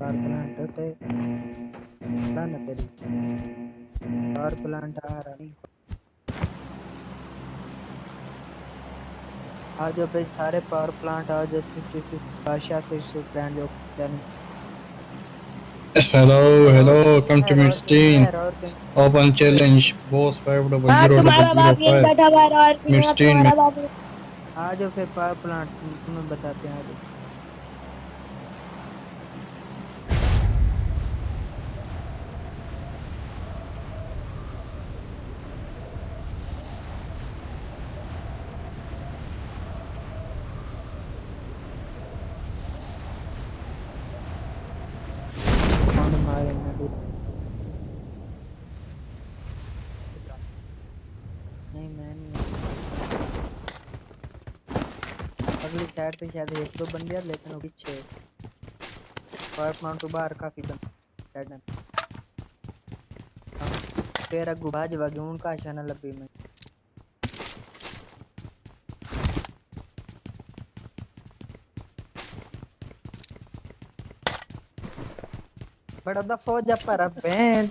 Power plant होते ना तेरी पावर प्लांट आ रहा नहीं आ जाओ भाई सारे पावर प्लांट आ जाओ सिक्सटी सिक्स बादशाह सिक्सटी सिक्स लैंड जो Hello, hello, come to और किंग Open challenge, boss हाँ तुम्हारा बाप यही 5005. बैठा हुआ है और भी यहाँ Midstein तुम्हारा में बाप आ जाओ फिर पावर प्लांट तुम्हें बताते हैं आ जाओ कौन मारेंगे अभी? नहीं मैं नहीं अगली साइड पे शायद एक दो बंदे हैं लेकिन वो पीछे। पावर प्लांट तो बाहर काफ़ी बंद साइड में तेरा गुबाज वगे उनका आशाना लब्बी में बड़ा दफ़ा जा पर बैंड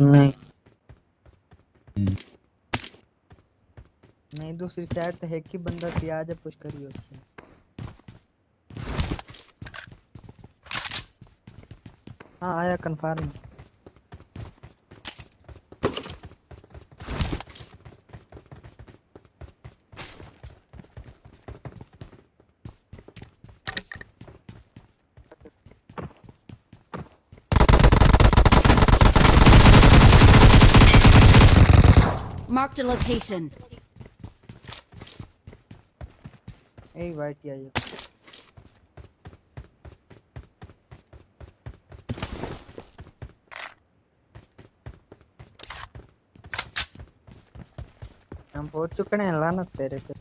नहीं नहीं, दूसरी साइड तो है कि बंदा सी आ जा पुश करियो अच्छा हाँ आया कंफर्म Marked a location. वाइट ही आई हम पहुँच चुके हैं लानत तेरे पे।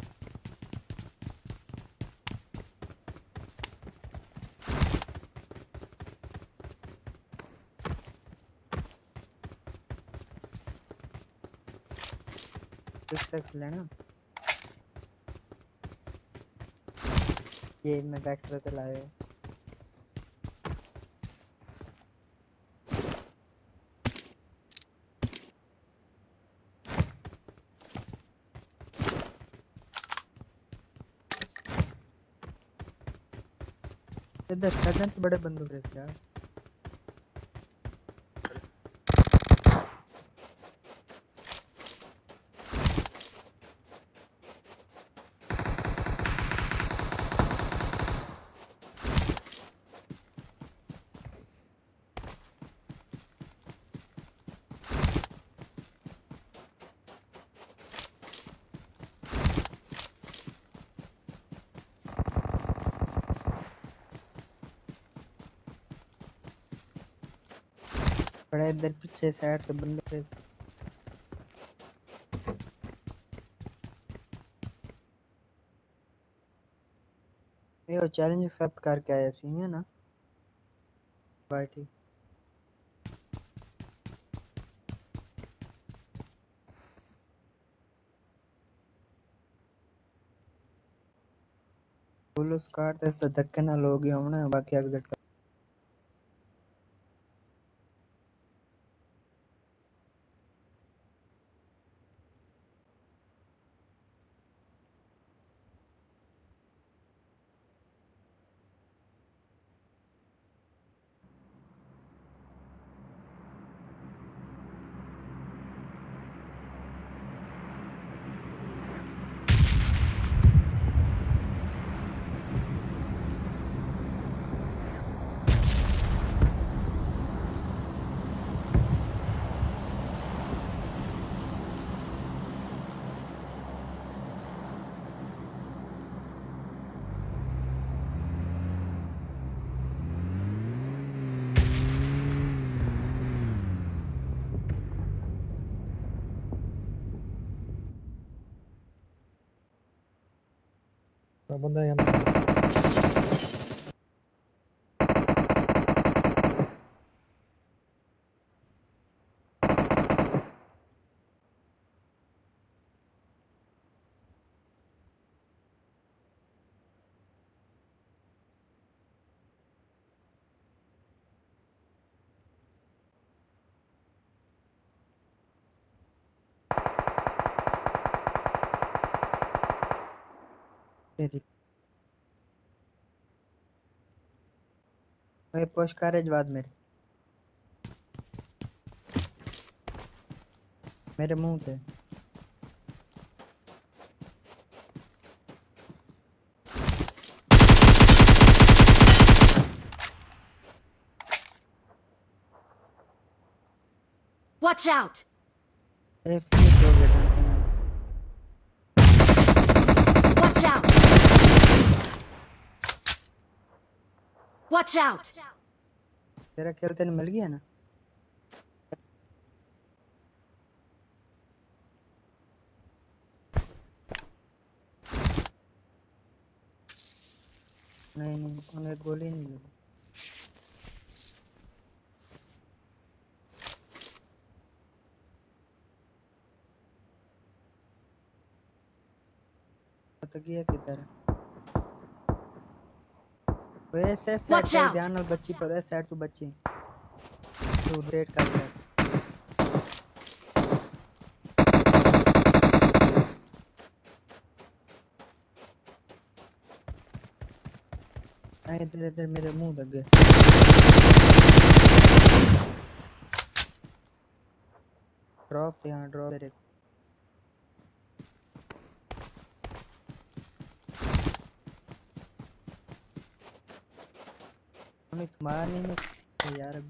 लेना ये मैं ट्रैक्टर चला रहे इधर बड़े बंदूक रहे यार बड़ा इधर पीछे साइड से बंदे रहे ये वो चैलेंज एक्सेप्ट करके आया सी है ना? बाय ठीक पुलिस कार्ड ते धक्के ना लोग ही होना बाकी एग्जिट बंदा यहाँ तेरी ओए पुश करे जवाब मेरे मेरे मुँह पे Watch out! ए फिनिश हो गया टेंशन नहीं Watch out! Watch out! तेरा खेल तेने मिल गया ना? नहीं नहीं, उन्हें गोली नहीं लगी तो गया किधर वैसे पे ध्यान और बच्ची पर है साइड तू बच्ची। तू रेड कर रहा है। इधर इधर मेरे मुँह लग गए। ड्रॉप यहाँ ड्रॉप तेरे हमें तुम्हारा नहीं है यार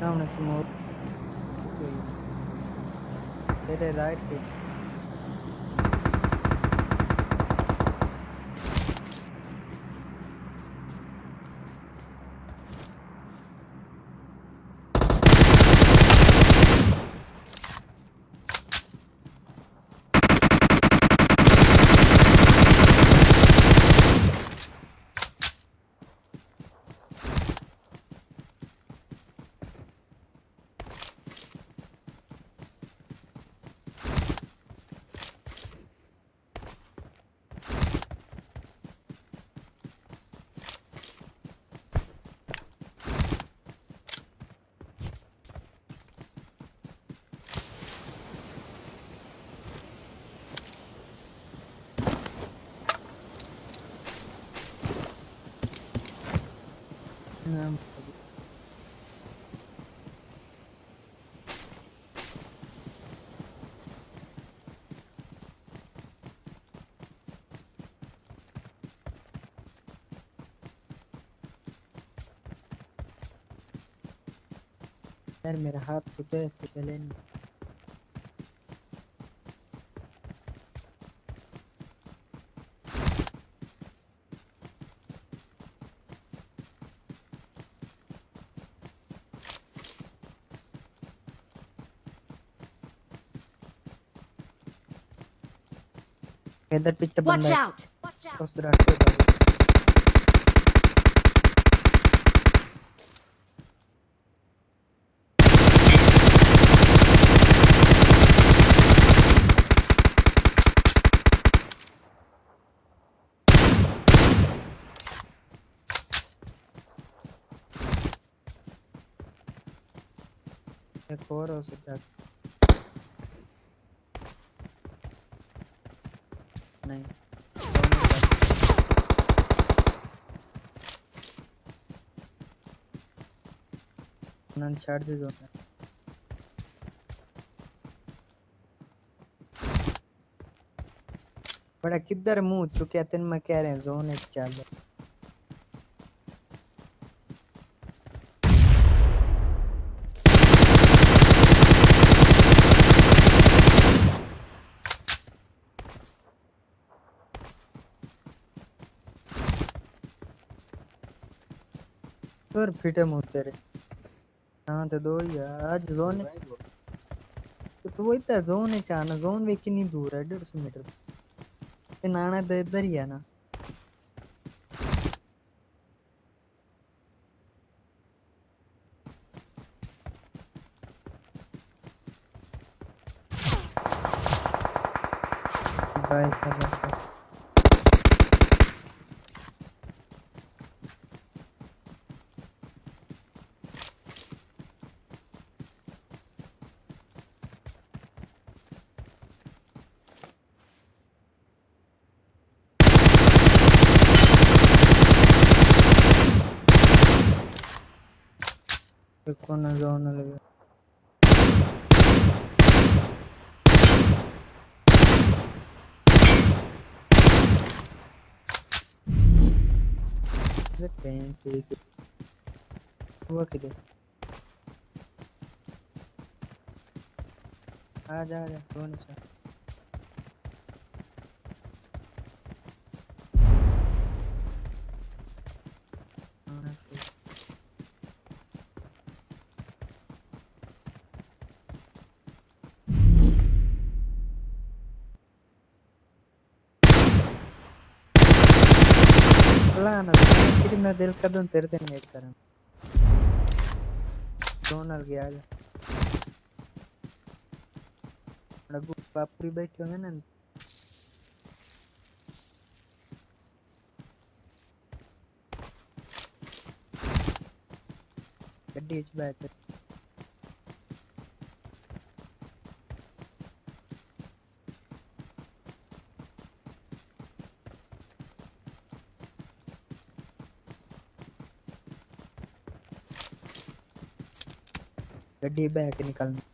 सामने से मोर तेरे राइट पे नाम यार मेरा हाथ सुबह से चले नहीं इधर पीछे Watch बंदा है, out! Watch out! उस रास्ते पर एक और हो सकता नहीं नन छाड़ दे दो बड़ा किधर मुँह चुके तेन मैं कह रहे हैं जोन एक चाल और फिटे मुँह तेरे। हाँ तो दो ही आज जोन तो तू इतना जोन है चाहना जोन वे कितनी दूर है, डेढ़ सौ मीटर। ये नाना तो इधर ही है ना। भाई साहब कौन जोन लगे अरे पेन से हुआ किधर आ जा आ कौन सा? हाँ, मैं दिल कर दूँ तेरे दिन मेट करूँ डोनल गया जा रघु पापड़ी बैठे होंगे ना गड्डी इस बैठ गड्डी बह के निकलना।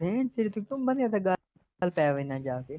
भेंट सिर तुम बंदे था गाल पे ना जाके।